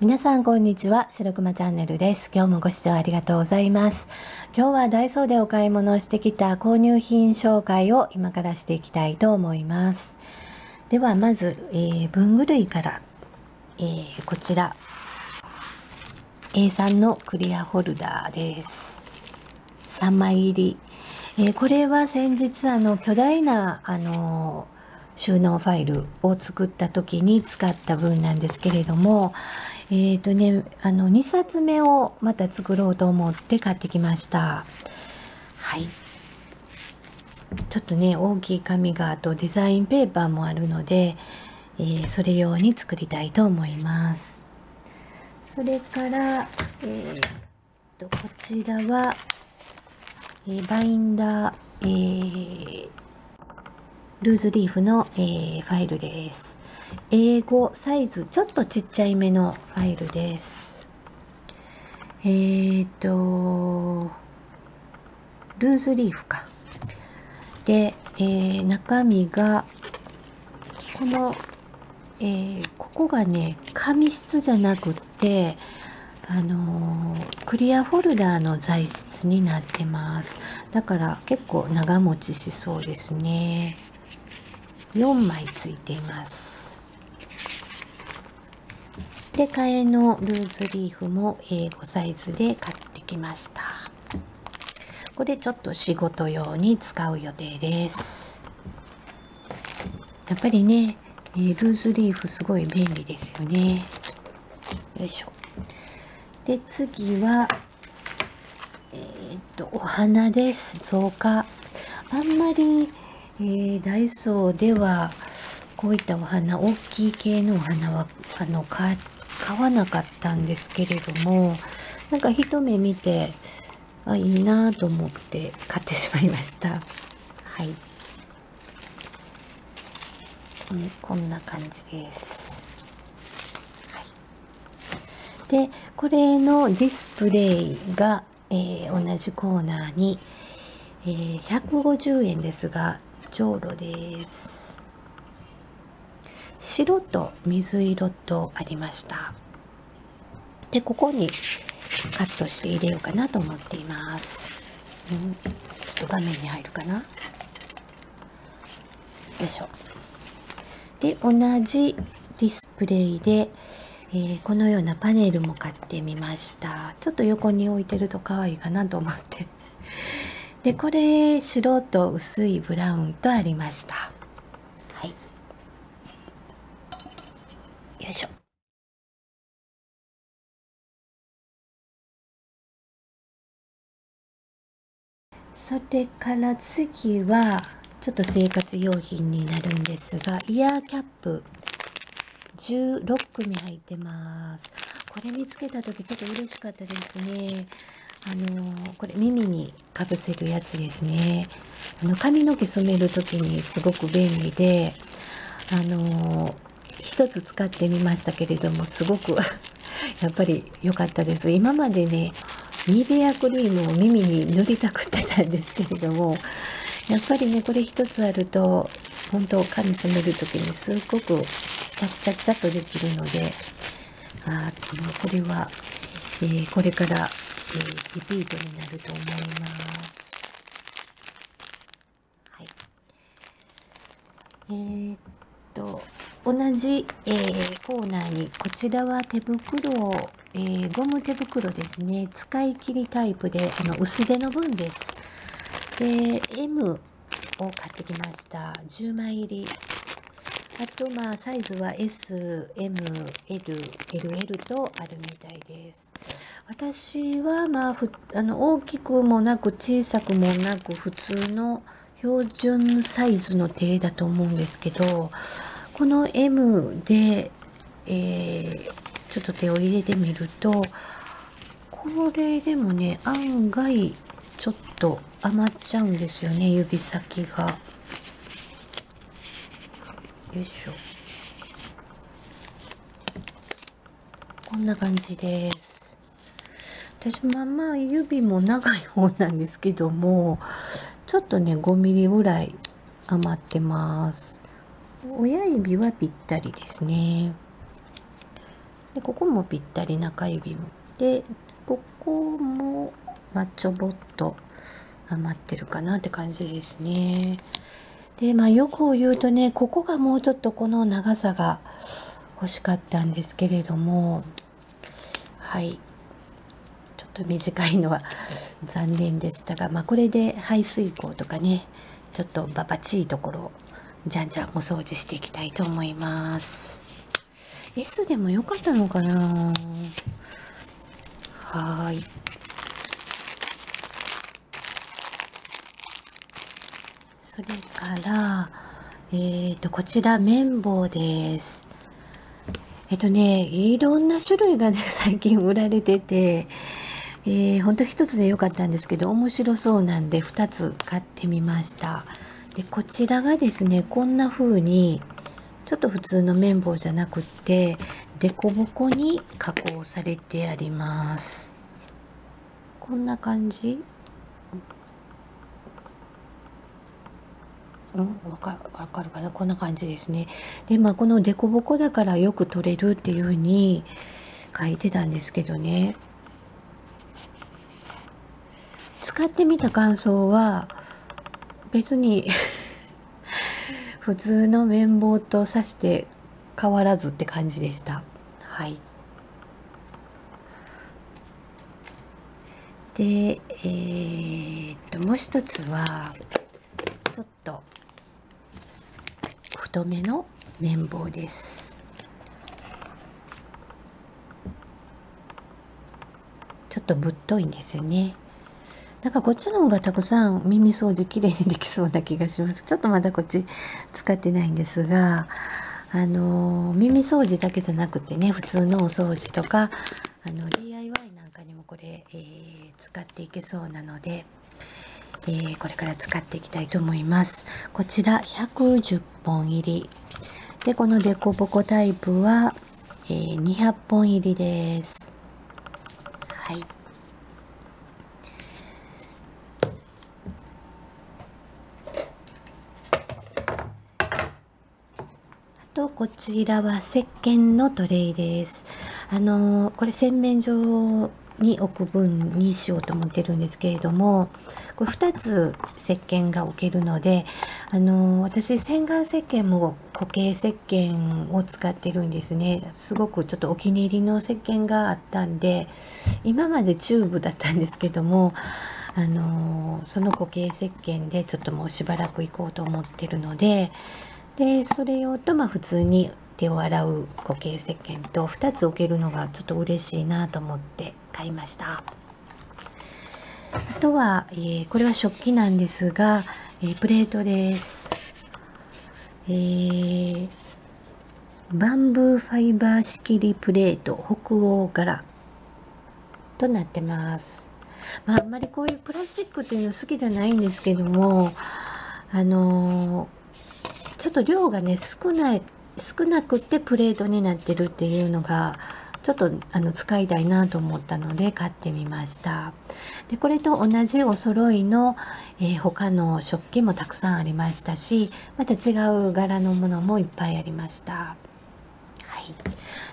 皆さんこんにちは。白熊チャンネルです。今日もご視聴ありがとうございます。今日はダイソーでお買い物をしてきた購入品紹介を今からしていきたいと思います。ではまず、えー、文具類から、えー、こちら。A3 のクリアホルダーです。3枚入り、えー、これは先日あの巨大なあの収納ファイルを作った時に使った分なんですけれども、えっ、ー、とね、あの、2冊目をまた作ろうと思って買ってきました。はい。ちょっとね、大きい紙があとデザインペーパーもあるので、えー、それ用に作りたいと思います。それから、えー、と、こちらは、えー、バインダー、えー、ルーズリーフの、えー、ファイルです。英語サイズちょっとちっちゃいめのファイルです。えーと、ルーズリーフか。で、えー、中身が、この、えー、ここがね、紙質じゃなくって、あのー、クリアホルダーの材質になってます。だから結構長持ちしそうですね。4枚ついています。で、替えのルーズリーフも英語サイズで買ってきました。これちょっと仕事用に使う予定です。やっぱりね、え、ルーズリーフすごい便利ですよね。よいしょ。で、次は、えー、っと、お花です。増加。あんまりえー、ダイソーではこういったお花大きい系のお花はあの買買わなかったんですけれどもなんか一目見てあいいなと思って買ってしまいました。はい、うん、こんな感じです、はい、でこれのディスプレイが、えー、同じコーナーに、えー、150円ですがじょうろです。白と水色とありました。でここにカットして入れようかなと思っています、うん、ちょっと画面に入るかな。よいしょ。で同じディスプレイで、えー、このようなパネルも買ってみました。ちょっと横に置いてると可愛いかなと思って。でこれ白と薄いブラウンとありました。それから次はちょっと生活用品になるんですがイヤーキャップ。16組入ってます。これ見つけた時ちょっと嬉しかったですね。あのこれ耳にかぶせるやつですね。あの髪の毛染める時にすごく便利であの一つ使ってみましたけれどもすごく やっぱり良かったです。今までねニベアクリームを耳に塗りたくってたんですけれどもやっぱりねこれ一つあると本当髪染める時にすっごくチャッチャッチャッとできるのであこれは、えー、これからえー、リピートになると思います。はい。えー、っと、同じ、えー、コーナーに、こちらは手袋を、えー、ゴム手袋ですね。使い切りタイプで、あの、薄手の分です。で、M を買ってきました。10枚入り。あと、まあ、サイズは S、M、L、LL とあるみたいです。私はまあふあの大きくもなく小さくもなく普通の標準サイズの手だと思うんですけどこの M で、えー、ちょっと手を入れてみるとこれでもね案外ちょっと余っちゃうんですよね指先が。よいしょ。こんな感じです。私まあまあ指も長い方なんですけどもちょっとね5ミリぐらい余ってます親指はぴったりですねでここもぴったり中指もでここも、ま、ちょぼっと余ってるかなって感じですね。でまあよく言うとねここがもうちょっとこの長さが欲しかったんですけれどもはい。ちょっと短いのは 残念でしたが、まあ、これで排水口とかねちょっとババチいところをじゃんじゃんお掃除していきたいと思います。S でもよかったのかな？はい。それからえーとこちら綿棒です。えっとねいろんな種類がね 最近売られててえー、ほんと1つで良かったんですけど面白そうなんで2つ買ってみました。でこちらがですねこんな風にちょっと普通の綿棒じゃなくって凸凹に加工されてあります。こんな感じ？うん、わかるわかるかな？こんな感じですね。でまあこの凸凹だからよく取れるっていう風に書いてたんですけどね。使ってみた感想は別に普通の綿棒と刺して変わらずって感じでした。はい。で、えー、っともう一つはちょっと太めの綿棒です。ちょっとぶっといんですよね。なんかこっちの方がたくさん耳掃除きれいにできそうな気がします。ちょっとまだこっち使ってないんですが、あの耳掃除だけじゃなくてね、普通のお掃除とか、あの DIY なんかにもこれ、えー、使っていけそうなので、えー、これから使っていきたいと思います。こちら110本入り。で、このデコボコタイプは、えー、200本入りです。はい。とこちらは石鹸のトレイです。あのこれ洗面所に置く分にしようと思ってるんですけれどもこれ2つ石鹸が置けるのであの私洗顔石鹸も固形石鹸を使ってるんですねすごくちょっとお気に入りの石鹸があったんで今までチューブだったんですけどもあのその固形石鹸でちょっともうしばらく行こうと思ってるのででそれ用とまあ普通に手を洗う固形石鹸と2つ置けるのがちょっと嬉しいなと思って買いました。あとは、えー、これは食器なんですが、えー、プレートです。えー、バンブーファイバー仕切りプレート北欧柄となってます。まああんまりこういうプラスチックっていうの好きじゃないんですけどもあのーちょっと量がね少ない少なくてプレートになってるっていうのがちょっとあの使いたいなと思ったので買ってみましたでこれと同じお揃いの、えー、他の食器もたくさんありましたしまた違う柄のものもいっぱいありました。はい、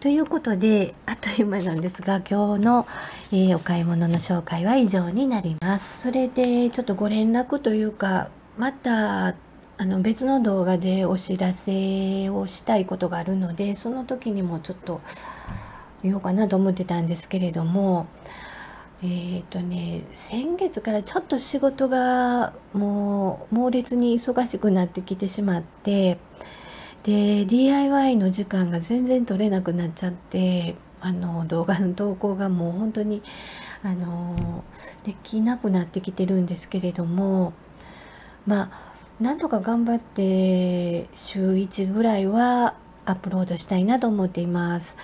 ということであっという間なんですが今日の、えー、お買い物の紹介は以上になります。それでちょっとご連絡というかまたあの別の動画でお知らせをしたいことがあるのでその時にもちょっと言おうかなと思ってたんですけれどもえっ、ー、とね先月からちょっと仕事がもう猛烈に忙しくなってきてしまってで DIY の時間が全然取れなくなっちゃってあの動画の投稿がもう本当にあのできなくなってきてるんですけれどもまあなんとか頑張って週1ぐらいはアップロードしたいなと思っています。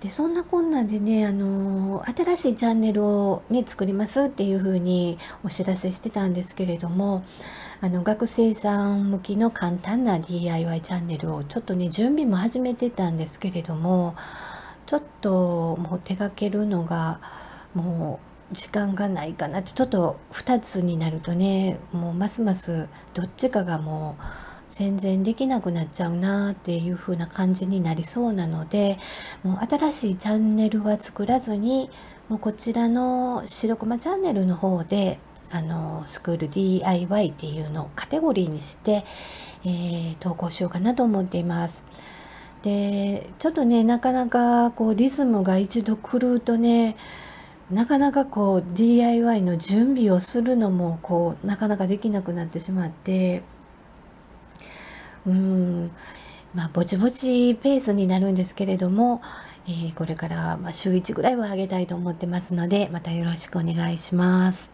でそんなこんなでねあの新しいチャンネルを、ね、作りますっていう風にお知らせしてたんですけれどもあの学生さん向きの簡単な DIY チャンネルをちょっとね準備も始めてたんですけれどもちょっともう手がけるのがもう時間がないかなちょっと2つになるとねもうますますどっちかがもう宣伝できなくなっちゃうなっていう風な感じになりそうなのでもう新しいチャンネルは作らずにもうこちらの白駒チャンネルの方であのスクール DIY っていうのをカテゴリーにして、えー、投稿しようかなと思っています。でちょっとねなかなかこうリズムが一度狂うとねなかなかこう DIY の準備をするのもこうなかなかできなくなってしまってうんまあぼちぼちペースになるんですけれども、えー、これからま週1ぐらいは上げたいと思ってますのでまたよろしくお願いします。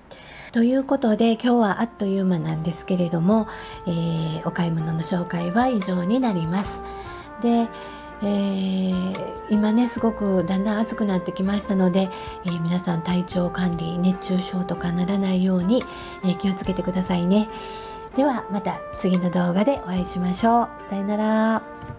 ということで今日はあっという間なんですけれども、えー、お買い物の紹介は以上になります。でえー、今ねすごくだんだん暑くなってきましたので、えー、皆さん体調管理熱中症とかならないように、えー、気をつけてくださいね。ではまた次の動画でお会いしましょう。さよなら。